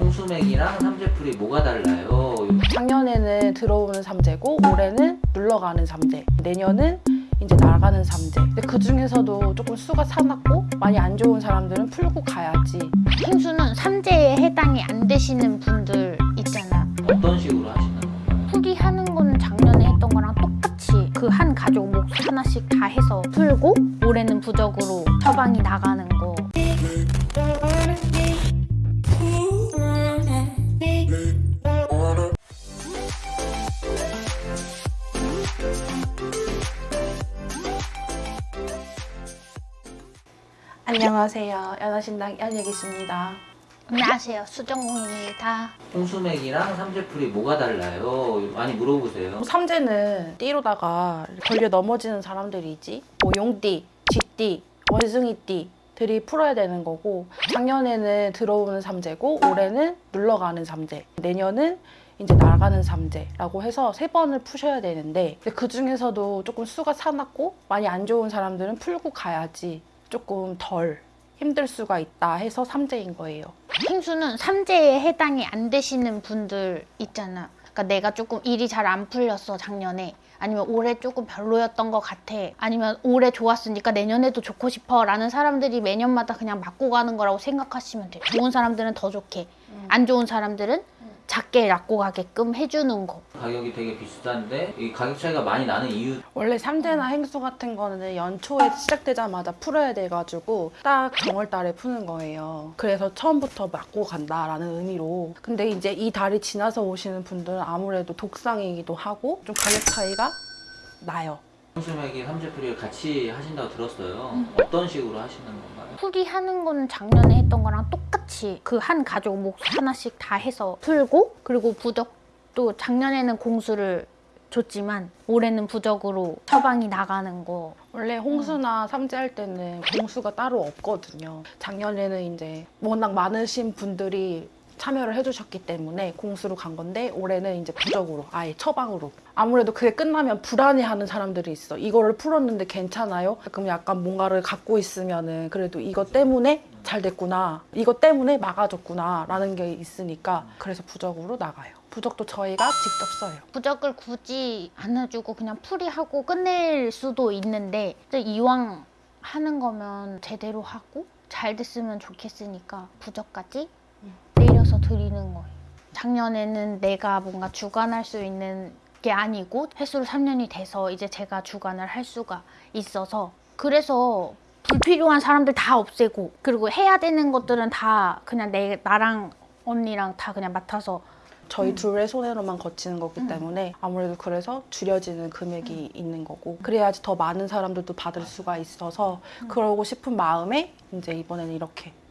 홍수맥이랑 삼재풀이 뭐가 달라요? 작년에는 들어오는 삼재고 올해는 물러가는 삼재 내년은 이제 나가는 삼재 근데 그 중에서도 조금 수가 사납고 많이 안 좋은 사람들은 풀고 가야지 행수는 삼재에 해당이 안 되시는 분들 있잖아. 어떤 식으로 하시는 건가요? 풀이하는 거는 작년에 했던 거랑 똑같이 그 한 가족 몫 하나씩 다 해서 풀고 올해는 부적으로 처방이 나가 안녕하세요 연하신당 연예기십니다 안녕하세요. 수정공입니다. 홍수맥이랑 삼재풀이 뭐가 달라요? 많이 물어보세요. 삼재는 띠로다가 걸려 넘어지는 사람들이지 뭐 용띠, 쥐띠, 원숭이띠 들이 풀어야 되는 거고 작년에는 들어오는 삼재고 올해는 물러가는 삼재 내년은 이제 나가는 삼재라고 해서 세 번을 푸셔야 되는데 그 중에서도 조금 수가 사납고 많이 안 좋은 사람들은 풀고 가야지 조금 덜 힘들 수가 있다 해서 삼재인 거예요. 행수는 삼재에 해당이 안 되시는 분들 있잖아. 그러니까 내가 조금 일이 잘 안 풀렸어 작년에. 아니면 올해 조금 별로였던 것 같아. 아니면 올해 좋았으니까 내년에도 좋고 싶어. 라는 사람들이 매년마다 그냥 맞고 가는 거라고 생각하시면 돼. 좋은 사람들은 더 좋게. 안 좋은 사람들은 작게 낳고 가게끔 해주는 거. 가격이 되게 비싼데 이 가격 차이가 많이 나는 이유 원래 삼재나 행수 같은 거는 연초에 시작되자마자 풀어야 돼가지고 딱 정월달에 푸는 거예요. 그래서 처음부터 맞고 간다라는 의미로. 근데 이제 이 달이 지나서 오시는 분들은 아무래도 독상이기도 하고 좀 가격 차이가 나요. 홍수맥이 삼재풀이를 같이 하신다고 들었어요. 음. 어떤 식으로 하시는 건가요? 풀이 하는 거는 작년에 했던 거랑 똑같 이 그 한 가족 몫 하나씩 다 해서 풀고 그리고 부적도 작년에는 공수를 줬지만 올해는 부적으로 처방이 나가는 거 원래 홍수나 삼재 할 때는 공수가 따로 없거든요. 작년에는 이제 워낙 많으신 분들이 참여를 해주셨기 때문에 공수로 간 건데 올해는 이제 부적으로 아예 처방으로. 아무래도 그게 끝나면 불안해하는 사람들이 있어. 이거를 풀었는데 괜찮아요? 그럼 약간 뭔가를 갖고 있으면은 그래도 이것 때문에 잘 됐구나 이것 때문에 막아줬구나 라는 게 있으니까 그래서 부적으로 나가요. 부적도 저희가 직접 써요. 부적을 굳이 안 해주고 그냥 풀이하고 끝낼 수도 있는데 이왕 하는 거면 제대로 하고 잘 됐으면 좋겠으니까 부적까지 내려서 드리는 거예요. 작년에는 내가 뭔가 주관할 수 있는 게 아니고 횟수로 3년이 돼서 이제 제가 주관을 할 수가 있어서 그래서 불필요한 사람들 다 없애고 그리고 해야 되는 것들은 다 그냥 내 나랑 언니랑 다 그냥 맡아서 저희 둘의 손해로만 거치는 거기 때문에 아무래도 그래서 줄여지는 금액이 있는 거고 그래야지 더 많은 사람들도 받을 수가 있어서 그러고 싶은 마음에 이제 이번에는 이렇게 음.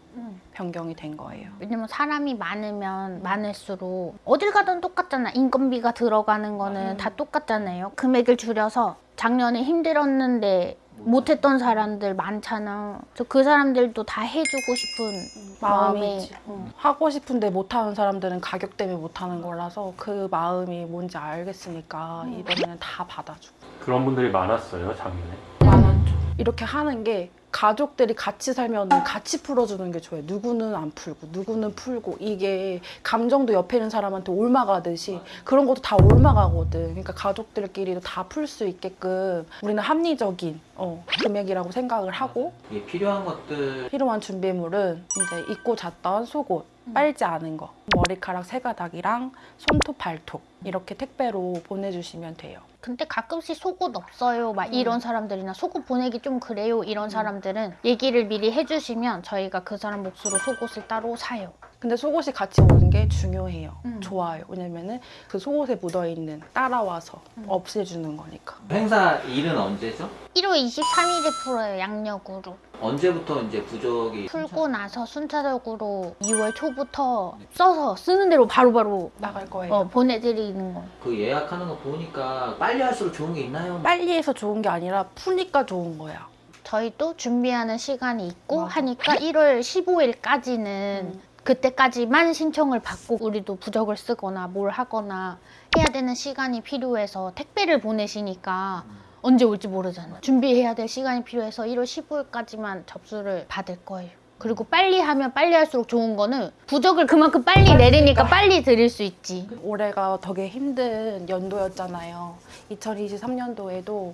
변경이 된 거예요. 왜냐면 사람이 많으면 많을수록 어딜 가든 똑같잖아. 인건비가 들어가는 거는 다 똑같잖아요. 금액을 줄여서 작년에 힘들었는데 못했던 사람들 많잖아. 그래서 그 사람들도 다 해주고 싶은 마음이 마음에. 응. 하고 싶은데 못하는 사람들은 가격 때문에 못하는 거라서 그 마음이 뭔지 알겠으니까 이번에는 다 받아주고 그런 분들이 많았어요 작년에 많았죠. 이렇게 하는 게 가족들이 같이 살면 같이 풀어주는 게 좋아요. 누구는 안 풀고 누구는 풀고 이게 감정도 옆에 있는 사람한테 올마가듯이 그런 것도 다 올마가거든. 그러니까 가족들끼리도 다 풀 수 있게끔 우리는 합리적인 어, 금액이라고 생각을 하고 이게 필요한 것들 필요한 준비물은 이제 입고 잤던 속옷, 빨지 않은 거, 머리카락 세 가닥이랑 손톱, 발톱 이렇게 택배로 보내주시면 돼요. 근데 가끔씩 속옷 없어요. 막 이런 사람들이나 속옷 보내기 좀 그래요. 이런 사람들은 얘기를 미리 해주시면 저희가 그 사람 몫으로 속옷을 따로 사요. 근데 속옷이 같이 오는 게 중요해요. 음. 좋아요. 왜냐면은 그 속옷에 묻어있는 따라와서 음. 없애주는 거니까. 행사 일은 언제죠? 1월 23일에 풀어요. 양력으로. 언제부터 이제 부적이 풀고 나서 순차적으로 2월 초부터 써서 쓰는 대로 바로바로 나갈 거예요. 어, 보내드리는 거. 그 예약하는 거 보니까 빨리 할수록 좋은 게 있나요? 빨리 해서 좋은 게 아니라 푸니까 좋은 거야. 저희 도 준비하는 시간이 있고 맞아. 하니까 1월 15일까지는 음. 그때까지만 신청을 받고 우리도 부적을 쓰거나 뭘 하거나 해야 되는 시간이 필요해서 택배를 보내시니까 언제 올지 모르잖아 준비해야 될 시간이 필요해서 1월 15일까지만 접수를 받을 거예요. 그리고 빨리 하면 빨리 할수록 좋은 거는 부적을 그만큼 빨리 그러니까. 내리니까 빨리 드릴 수 있지. 올해가 되게 힘든 연도였잖아요. 2023년도에도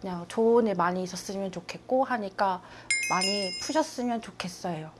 그냥 좋은 일 많이 있었으면 좋겠고 하니까 많이 푸셨으면 좋겠어요.